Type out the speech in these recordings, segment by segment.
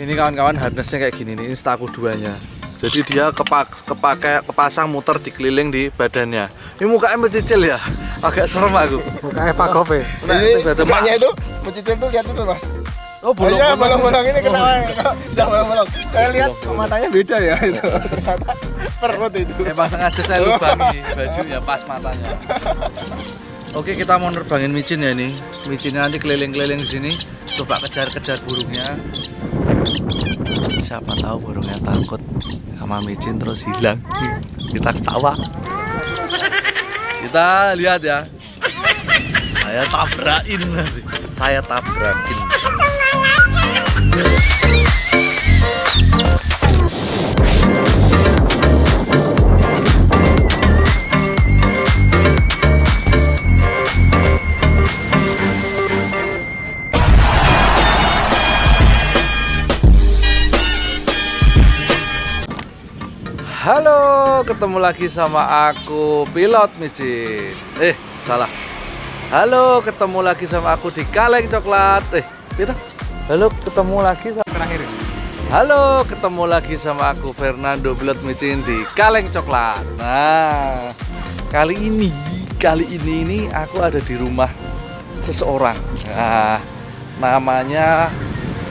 ini kawan-kawan harnessnya kayak gini nih instaku duanya jadi dia kepak kepakai kepasang muter dikeliling di badannya ini mukanya mencicil ya agak serem aku Mukanya Pak Kope. Nah, Ini mukanya itu mencicil tuh lihat itu mas. oh Oh iya bolong-bolong ini kenapa? Jangan bolong-bolong. Saya lihat matanya beda ya itu. Ternyata perut itu. emang sengaja saya lubangi bajunya pas matanya Oke kita mau nerbangin micin ya nih Micinnya nanti keliling-keliling di sini Coba kejar-kejar burungnya Siapa tahu burungnya takut. Sama micin terus hilang. Kita ketawa. Kita lihat ya. Saya tabrakin Saya tabrakin Halo, ketemu lagi sama aku pilot micin. Eh, salah. Halo, ketemu lagi sama aku di Kaleng Coklat. Eh, gitu. Halo, ketemu lagi sama Terakhir. Halo, ketemu lagi sama aku Fernando Pilot Micin di Kaleng Coklat. Nah, kali ini, kali ini ini aku ada di rumah seseorang. Nah, namanya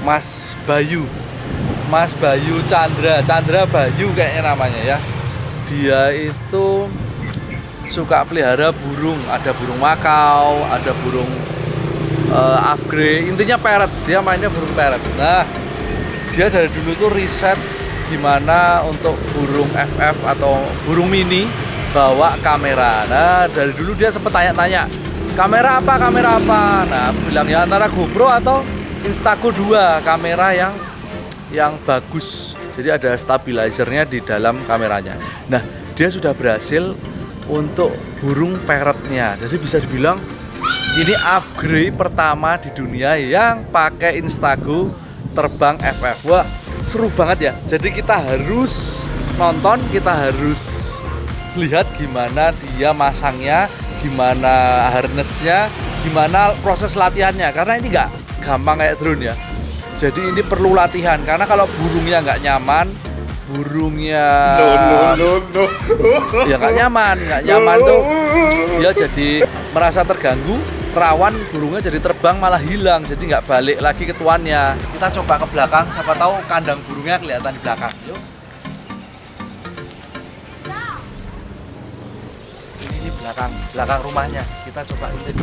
Mas Bayu. Mas Bayu Chandra, Chandra Bayu kayaknya namanya ya. Dia itu suka pelihara burung, ada burung makau, ada burung uh, upgrade, intinya parrot. Dia mainnya burung parrot. Nah, dia dari dulu tuh riset gimana untuk burung FF atau burung mini bawa kamera. Nah, dari dulu dia sempat tanya-tanya, kamera apa, kamera apa? Nah, bilang ya antara GoPro atau Instaco 2, kamera yang yang bagus. Jadi ada stabilizernya di dalam kameranya. Nah, dia sudah berhasil untuk burung parrotnya. Jadi bisa dibilang ini upgrade pertama di dunia yang pakai Instago terbang FF. Wah, seru banget ya. Jadi kita harus nonton, kita harus lihat gimana dia masangnya, gimana harnessnya, gimana proses latihannya. Karena ini nggak gampang kayak drone ya. Jadi ini perlu latihan karena kalau burungnya nggak nyaman, burungnya ya nggak nyaman, nggak nyaman tuh dia jadi merasa terganggu, rawan burungnya jadi terbang malah hilang, jadi nggak balik lagi ke tuannya. Kita coba ke belakang, siapa tahu kandang burungnya kelihatan di belakang. Yuk. Ini belakang, belakang rumahnya. Kita coba intip.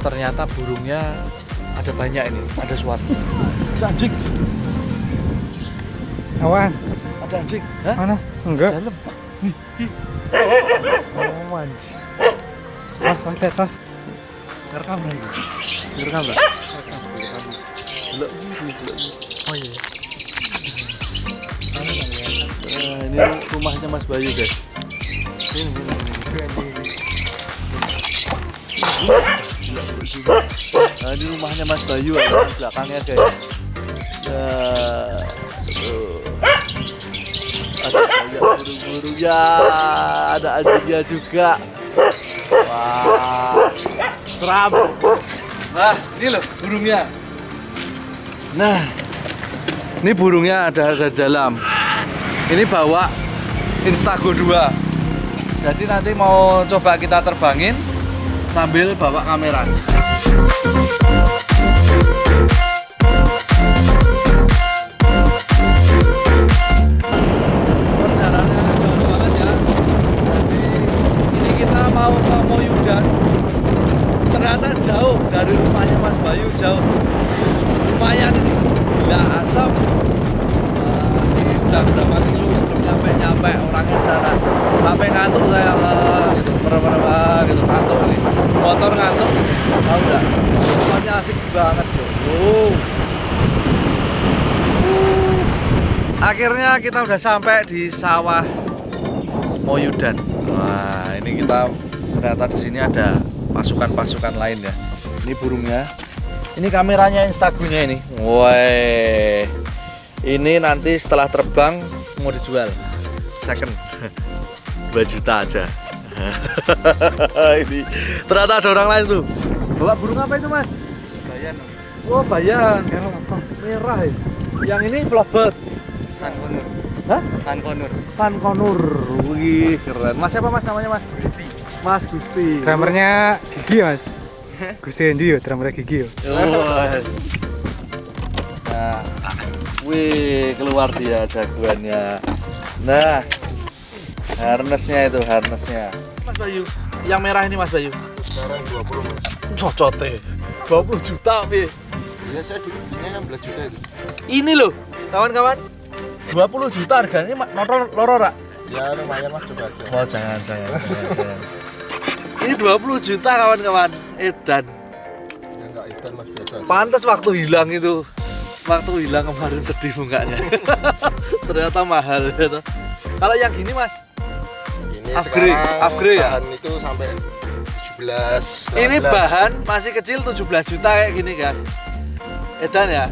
Ternyata burungnya ada banyak ini ada suatu ada anjing Awan. ada anjing Hah? Mana? Enggak. dalam Oh, anjing. Tos, tos, lihat, tos. ngerekam lagi ngerekam lah belum belum Oh iya. Nah, ini rumahnya Mas Bayu guys ini, ini, ini. Nah, ini rumahnya Mas Bayu ada di belakangnya guys. Nah, tuh. ada burung-burungnya ada anjingnya juga. Wah seram nah ini loh burungnya. Nah ini burungnya ada ada dalam. Ini bawa Instago 2 jadi nanti mau coba kita terbangin sambil bawa kamera ya ternyata jauh dari rumahnya Mas Bayu jauh lumayan ini gila asap Eh, ini udah berapa kilo belum nyampe nyampe orangnya di sana sampai ngantuk saya eh, gitu berapa gitu ngantuk ini motor ngantuk tahu nggak tempatnya asik banget bro Uh. Uh. Akhirnya kita udah sampai di sawah Moyudan wah ini kita ternyata di sini ada pasukan-pasukan lain ya ini burungnya ini kameranya instagunya ini woi ini nanti setelah terbang mau dijual second 2 juta aja ini ternyata ada orang lain tuh. Bawa burung apa itu mas? Bayan. Oh bayan, Merah apa? merah ya. Yang ini lovebird. San Konur. Hah? San Konur. San Konur. Wih keren. Mas siapa mas namanya mas? Mas Gusti. Drummernya Gigi ya, mas. Gusti Endi yo, drummernya Gigi yo. Oh. Nah, wih keluar dia jagoannya. Nah, harnessnya itu harnessnya. Mas Bayu, yang merah ini Mas Bayu. Sekarang 20 mas. Cocote, 20 juta pi. Iya saya dulunya 16 juta itu. Ini loh, kawan-kawan. 20 juta harganya motor loro rak. Ya lumayan mas coba aja. Oh jangan jangan. jangan, jangan. Ini 20 juta kawan-kawan. Edan. Ya enggak ikan mas biasa. Pantas waktu hilang itu. Waktu hilang kemarin sedih mukanya. Ternyata mahal gitu. Kalau yang gini mas, Ini Upgrade, sekarang upgrade ya? bahan itu sampai 17. ini 18. bahan masih kecil 17 juta kayak gini guys. Edan ya.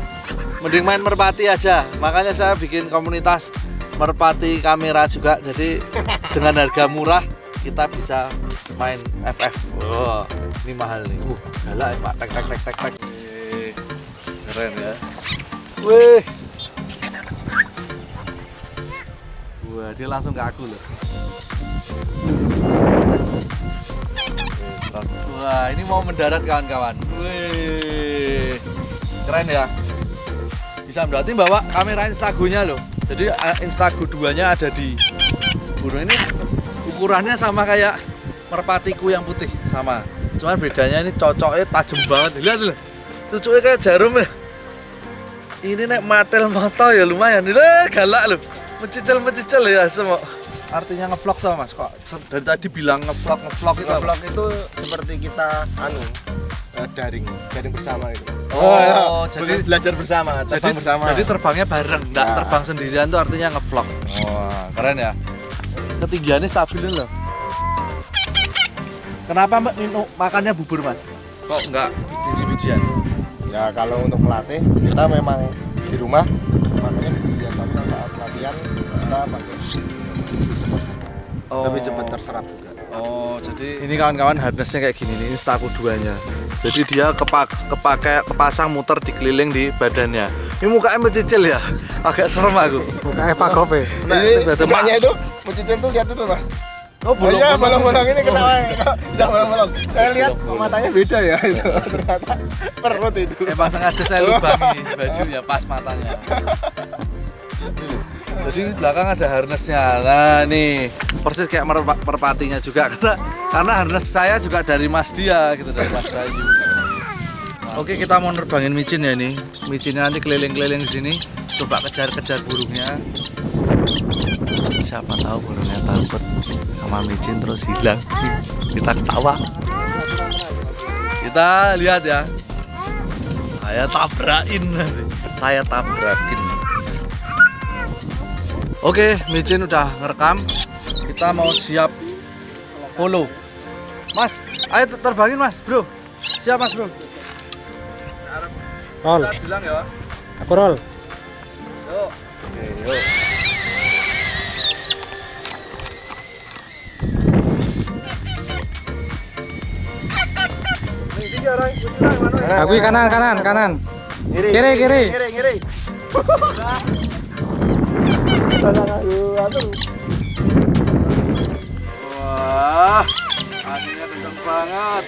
Mending main merpati aja. Makanya saya bikin komunitas merpati kamera juga. Jadi dengan harga murah kita bisa main FF. Wah, ini mahal nih. Uh, galak ya, Pak. Tek tek tek tek Keren ya. Wih. Wah, dia langsung ke aku loh. Wah, ini mau mendarat kawan-kawan. Wih, keren ya. Bisa berarti bawa kamera Instagonya loh. Jadi eh, Instago 2-nya ada di burung ini. Ukurannya sama kayak merpatiku yang putih, sama. Cuman bedanya ini cocoknya tajam banget. Lihat loh. Cucuknya kayak jarum ya. Ini nek matel mata ya lumayan. Ini galak loh. Mencicil-mencicil ya semua. Artinya ngevlog tuh mas kok dari tadi bilang ngevlog ngevlog itu apa? Vlog itu seperti kita anu eh, daring, daring bersama itu. Oh, jadi- belajar bersama, jadi terbang bersama. jadi terbangnya bareng nggak Nah. terbang sendirian tuh artinya ngevlog wah keren ya ketinggiannya stabilin loh kenapa mbak minum makannya bubur mas kok nggak biji-bijian ya kalau untuk melatih kita memang di rumah makanya biji tapi saat latihan kita pakai oh. lebih cepat terserap juga. oh jadi ini kawan-kawan harnessnya kayak gini nih instaku duanya jadi dia kepak kepake kepasang muter dikeliling di badannya ini mukanya mencicil ya agak serem aku Buka Eva Kope. Nah, ini makanya itu mencicil tuh lihat itu mas. oh Oh iya bolong-bolong ini kenapa? Oh. Bisa bolong-bolong. Saya lihat matanya beda ya itu. Ternyata perut itu. Emang sengaja saya lubangi bajunya pas matanya. Jadi di belakang ada harnessnya. Nah nih persis kayak merpa- merpatinya juga karena karena harness saya juga dari Mas dia gitu dari Mas Bayu. Oke kita mau nerbangin micin ya nih. Micinnya nanti keliling-keliling sini. Coba kejar-kejar burungnya. Siapa tahu burungnya takut sama micin terus hilang. Kita ketawa. Kita lihat ya saya tabrakin nanti saya tabrakin oke micin udah ngerekam kita mau siap follow mas ayo ter- terbangin mas bro siap mas bro Roll. Bilang ya Aku roll. yuk oke yuk Aku kanan kanan kanan. Kiri, Kiri, kiri. kiri, kiri. Wah, anginnya kenceng banget.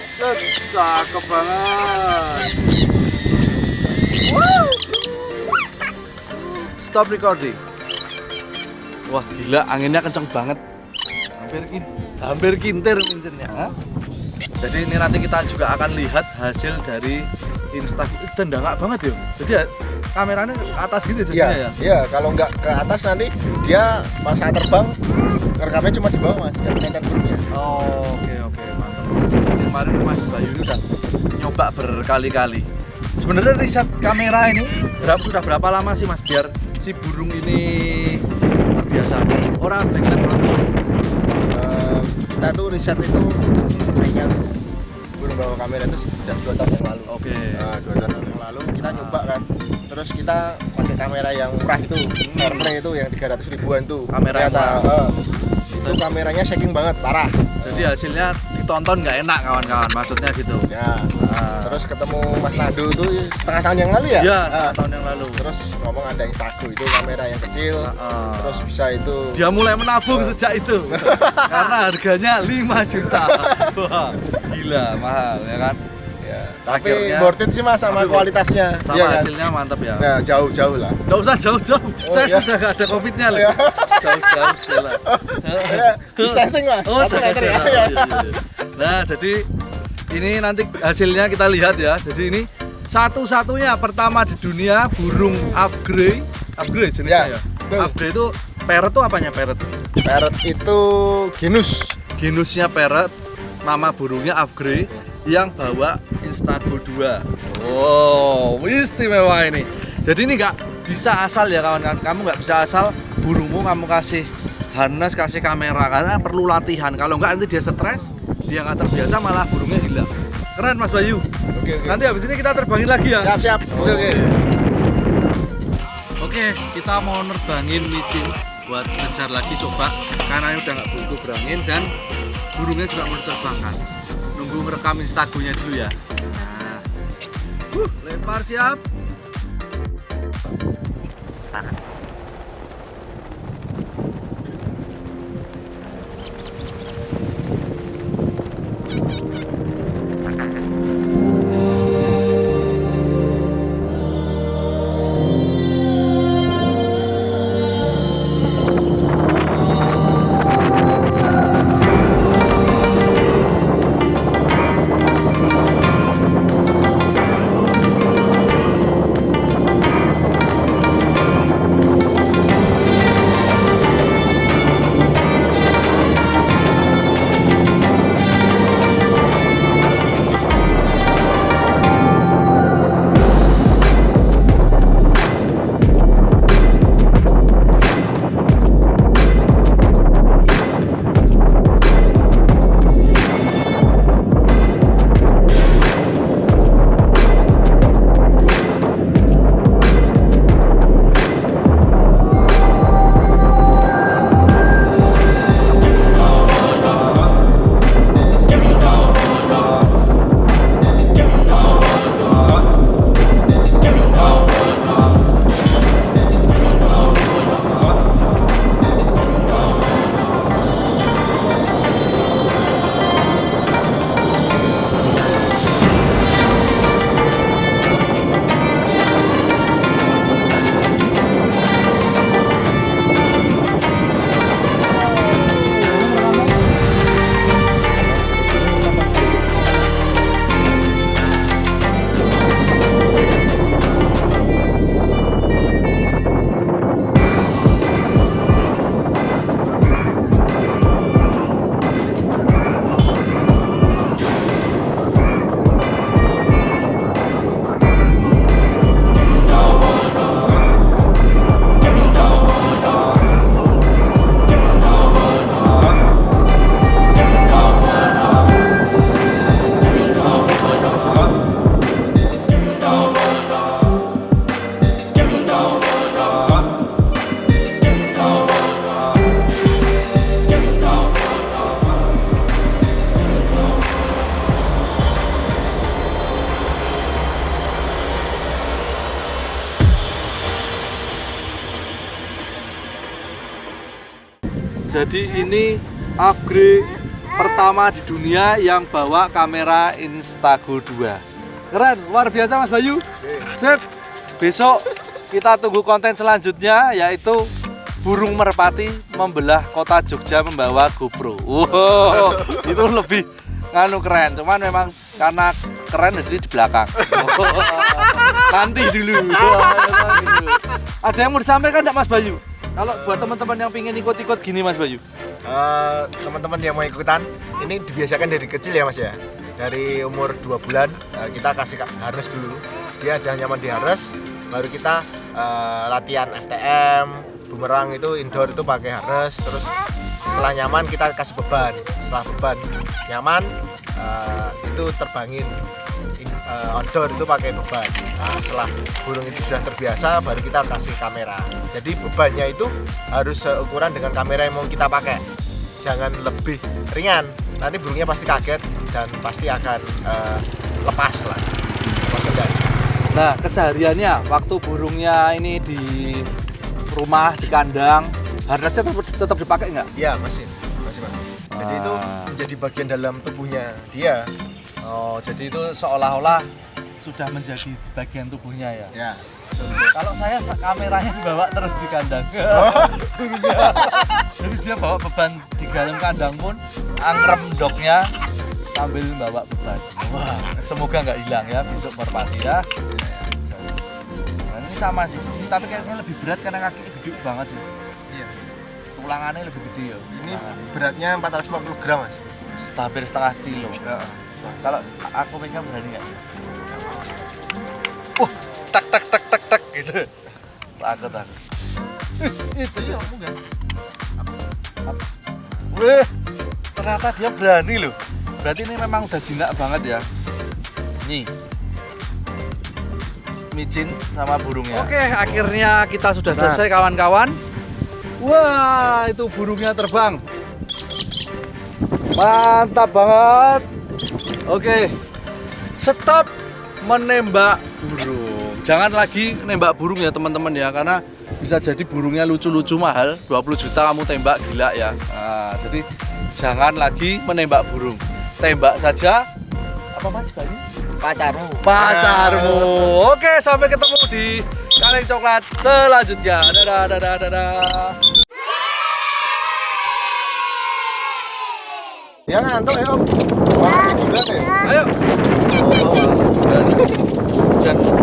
Cakep banget. Stop recording. Wah, gila anginnya kenceng banget. Hampir kin hampir kintir mincinnya. Hah? Jadi ini nanti kita juga akan lihat hasil dari Instagram. Itu tendangak banget ya. Jadi ya, kameranya ke atas gitu jadinya Iya, ya. iya. Kalau nggak ke atas nanti dia pas saat terbang rekamnya cuma di bawah mas, nggak kelihatan burungnya. Oh, oke oke mantap. Jadi kemarin Mas Bayu ini udah nyoba berkali-kali. Sebenarnya riset kamera ini berapa sudah berapa lama sih Mas biar si burung ini terbiasa? Orang blacklight banget. Eh, kita tuh riset itu kayaknya burung bawa kamera itu sejak dua tahun yang lalu. Oke. Nah, dua tahun yang lalu kita nyoba kan, terus kita pakai kamera yang murah itu, Airplay itu yang 300 ribuan tuh. Kamera Ternyata, eh, itu kameranya shaking banget parah Jadi hasilnya ditonton nggak enak kawan-kawan, maksudnya gitu. ya Ah. terus ketemu Mas Nado itu setengah tahun yang lalu ya Ya, Ah, setengah tahun yang lalu. terus ngomong ada Instago itu kamera yang kecil Ah. terus bisa itu Dia mulai menabung sejak itu karena harganya 5 juta. Wah, gila mahal ya kan? Ya, tapi Akhirnya- worth it sih mas sama kualitasnya Sama Iya kan? hasilnya mantap ya. nah jauh-jauh lah Nggak usah jauh-jauh, saya iya. sudah nggak ada covidnya loh. Iya. Jauh-jauh segala. Ya, bisa testing mas Oh, meter ya. Iya, iya, iya. Nah, jadi ini nanti hasilnya kita lihat ya. Jadi ini satu-satunya pertama di dunia burung upgrade, upgrade jenisnya Ya, ya. Upgrade itu parrot tuh apanya parrot? Parrot itu genus Genusnya parrot, nama burungnya upgrade yang bawa Instago 2. Oh, istimewa ini. Jadi ini nggak bisa asal ya kawan-kawan. Kamu nggak bisa asal burungmu kamu kasih harness, kasih kamera karena perlu latihan. Kalau nggak nanti dia stres, dia nggak terbiasa malah burungnya hilang. Keren Mas Bayu. oke oke Nanti habis ini kita terbangin lagi ya. siap siap oke oke Oke, kita mau nerbangin micin buat ngejar lagi coba karena ini udah nggak butuh berangin dan burungnya juga mau diterbangkan. Nunggu merekam instagonya dulu ya. Nah, Wuh, lempar siap. Jadi ini upgrade pertama di dunia yang bawa kamera Instago 2. Keren, luar biasa Mas Bayu. Sip. Besok kita tunggu konten selanjutnya yaitu burung merpati membelah kota Jogja membawa GoPro. Wow, itu lebih nganu keren. Cuman memang karena keren jadi di belakang. Nanti dulu. Ada yang mau disampaikan enggak Mas Bayu? Kalau buat teman-teman yang pingin ikut-ikut gini Mas Bayu. Eh, teman-teman yang mau ikutan ini dibiasakan dari kecil ya mas ya? Dari umur 2 bulan eh, kita kasih ka- harness dulu. Dia ada nyaman di harness baru kita eh, latihan FTM bumerang itu indoor itu pakai harness terus setelah nyaman kita kasih beban. Setelah beban nyaman eh, itu terbangin Eh, outdoor itu pakai beban. Nah, setelah burung itu sudah terbiasa baru kita kasih kamera. Jadi bebannya itu harus seukuran dengan kamera yang mau kita pakai. Jangan lebih ringan. Nanti burungnya pasti kaget dan pasti akan eh, lepas lah. Lepas kendali. Nah, kesehariannya waktu burungnya ini di rumah, di kandang, harnessnya tetap, tetap dipakai nggak? iya masih. Masih Mas. jadi itu Ah. menjadi bagian dalam tubuhnya dia Oh, jadi itu seolah-olah sudah menjadi bagian tubuhnya ya. ya Kalau saya sa- kameranya dibawa terus di kandang. Burungnya. Jadi dia bawa beban di dalam kandang pun angrem doknya sambil bawa beban. Wah, semoga nggak hilang ya besok merpati ya. Nah, ini sama sih. Ini tapi kayaknya lebih berat karena kaki gede banget sih. iya Tulangannya lebih gede ya. ini beratnya 450 gram mas hampir setengah kilo. Ya. Kalau aku pegang berani nggak? Wah, tak tak tak tak tak gitu. Takut takut. itu iya enggak Wih, ternyata dia berani loh. Berarti ini memang udah jinak banget ya. Nih. Micin sama burungnya. Oke, akhirnya kita sudah selesai kawan-kawan. Wah, itu burungnya terbang. Mantap banget. Oke. Stop menembak burung. Jangan lagi nembak burung ya teman-teman ya karena bisa jadi burungnya lucu-lucu mahal. 20 juta kamu tembak gila ya. Nah, jadi jangan lagi menembak burung. Tembak saja. Apa mas Bani? pacarmu. Pacarmu. Oke sampai ketemu di kaleng coklat selanjutnya. Dadah dadah dadah. Ya ngantuk ya om ayo oh, berani. jangan